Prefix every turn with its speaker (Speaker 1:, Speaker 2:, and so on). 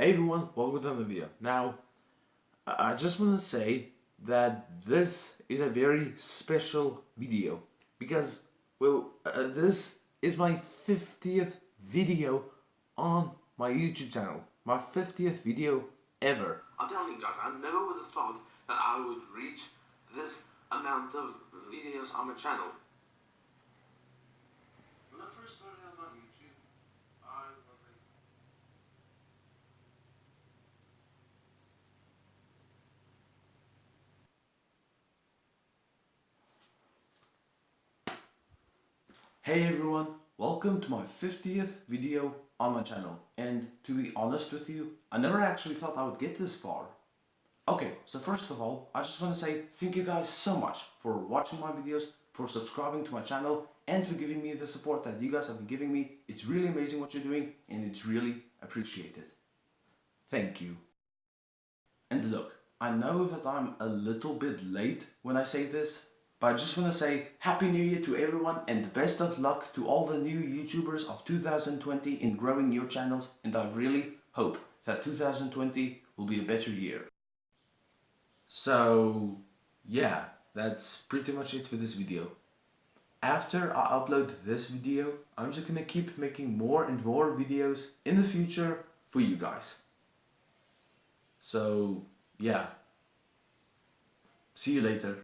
Speaker 1: Hey everyone, welcome to another video. Now, I just want to say that this is a very special video because, well, uh, this is my 50th video on my YouTube channel. My 50th video ever. I'm telling you guys, I never would have thought that I would reach this amount of videos on my channel. When I first started out on YouTube, I was like, Hey everyone, welcome to my 50th video on my channel and to be honest with you, I never actually thought I would get this far. Okay, so first of all, I just want to say thank you guys so much for watching my videos, for subscribing to my channel and for giving me the support that you guys have been giving me. It's really amazing what you're doing and it's really appreciated. Thank you. And look, I know that I'm a little bit late when I say this, but I just want to say Happy New Year to everyone and best of luck to all the new YouTubers of 2020 in growing your channels and I really hope that 2020 will be a better year. So yeah, that's pretty much it for this video. After I upload this video, I'm just gonna keep making more and more videos in the future for you guys. So yeah, see you later.